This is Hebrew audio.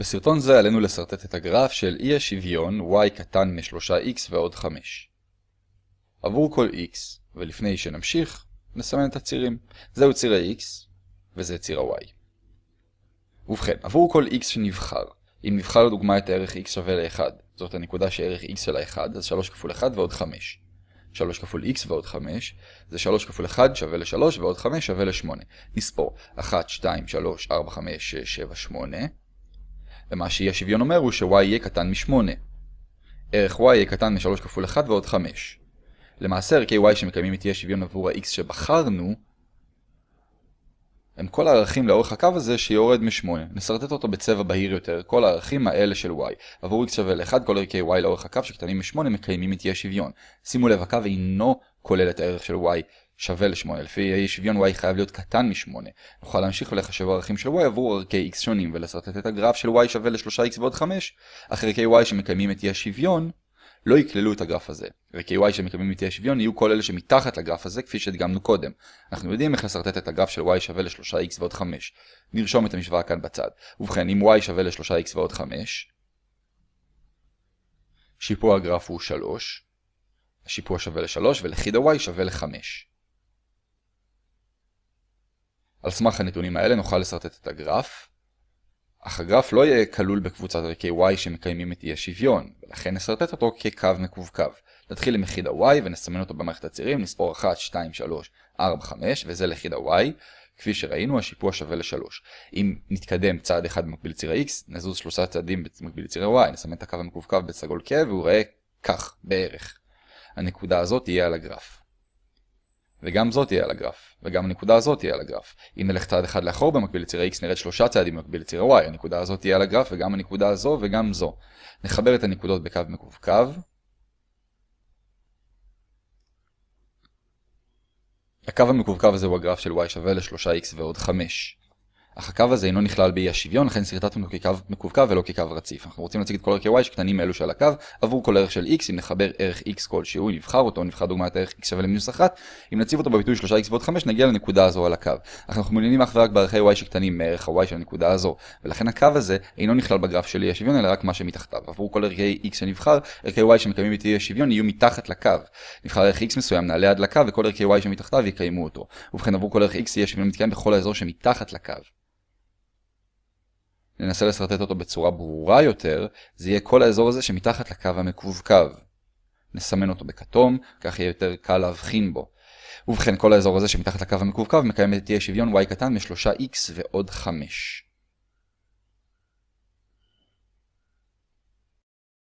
בסרטון זה עלינו לסרטט את הגרף של אי השוויון y קטן מ-3x ועוד 5. עבור כל x, ולפני שנמשיך, נסמן את הצירים. זהו ציר ה-x, וזה ציר ה-y. ובכן, עבור כל x שנבחר, אם נבחר לדוגמה את הערך x שווה ל-1, זאת הנקודה שערך x שלה 1, אז 3 כפול 1 ועוד 5. 3 כפול x ועוד 5, זה 3 כפול 1 שווה ל-3 ועוד 5 שווה ל-8. נספור 1, 2, 3, 4, 5, 6, 7, 8. ומה שאי השוויון אומר הוא ש-y יהיה קטן מ-8. ערך y יהיה קטן מ-3 כפול 1 ועוד 5. למעשה ערכי y שמקיימים את אי השוויון עבור ה-x שבחרנו, הם כל הערכים לאורך הקו הזה שיורד מ-8. נסרטט אותו בצבע בהיר יותר, כל הערכים האלה של y. עבור x שווה ל-1, כל ערכי y לאורך הקו שקטנים מ-8 מקיימים את אי השוויון. שימו לב, הקו אינו כולל את הערך של y שווה ל-8. לפי אי שוויון y חייב להיות קטן מ-8. נוכל להמשיך ולחשב ערכים של y עבור ערכי x שונים ולסרטט את הגרף של y שווה ל-3x ועוד 5. אך ערכי y שמקיימים את אי השוויון לא יכללו את הגרף הזה. ערכי y שמקיימים את אי השוויון יהיו כל אלה שמתחת לגרף הזה כפי שהדגמנו קודם. אנחנו יודעים איך לסרטט את הגרף של y שווה ל-3x ועוד 5. נרשום את המשוואה כאן בצד. ובכן, אם y שווה ל-3x ועוד 5, שיפוע הגרף הוא 3, השיפוע שווה ל-3 ולכיד ה-y שווה ל-5. על סמך הנתונים האלה נוכל לסרטט את הגרף, אך הגרף לא יהיה כלול בקבוצת ערכי y שמקיימים את אי השוויון, ולכן נסרטט אותו כקו מקווקו. נתחיל עם יחיד ה-y ונסמן אותו במערכת הצירים, נספור 1, 2, 3, 4, 5, וזה ליחיד ה-y. כפי שראינו, השיפוע שווה ל-3. אם נתקדם צעד אחד במקביל לציר ה-x, נזוז שלושה צעדים במקביל לציר ה-y, נסמן את הקו המקווקו בסגול כהה, והוא ראה כך, בערך. הנקודה הזאת תהיה על הגרף. וגם זאת תהיה על הגרף, וגם הנקודה הזאת תהיה על הגרף. אם נלך צעד אחד לאחור במקביל לציר ה-x נרד שלושה צעדים במקביל לציר ה-y, הנקודה הזאת תהיה על הגרף וגם הנקודה הזו וגם זו. נחבר את הנקודות בקו מקווקו. הקו המקווקו הזה הוא הגרף של y שווה ל-3x ועוד 5. אך הקו הזה אינו נכלל באי השוויון, לכן סרטטנו אותו כקו מקווקו ולא כקו רציף. אנחנו רוצים להציג את כל ערכי y שקטנים מאלו שעל הקו, עבור כל ערך של x, אם נחבר ערך x כלשהו, נבחר אותו, נבחר דוגמת ערך x שווה למינוס 1, אם נציב אותו בביטוי 3x ועוד 5, נגיע לנקודה הזו על הקו. אך אנחנו מעוניינים אך ורק בערכי y שקטנים מערך ה-y של הנקודה הזו, ולכן הקו הזה אינו נכלל בגרף של אי השוויון, אלא רק מה שמתחתיו. עבור כל ערכי x שנבחר, ערכי y שמקיימים את אי השוויון יהיו מתחת לקו. נבחר ערך x מסוים, נעלה עד לקו, וכל ערכי y שמתחתיו יקיימו אותו. ובכן עבור כל ערך x מתקיים בכל. ננסה לסרטט אותו בצורה ברורה יותר, זה יהיה כל האזור הזה שמתחת לקו המקווקו. נסמן אותו בכתום, כך יהיה יותר קל להבחין בו. ובכן, כל האזור הזה שמתחת לקו המקווקו מקיים את אי השוויון y קטן מ-3x ועוד 5.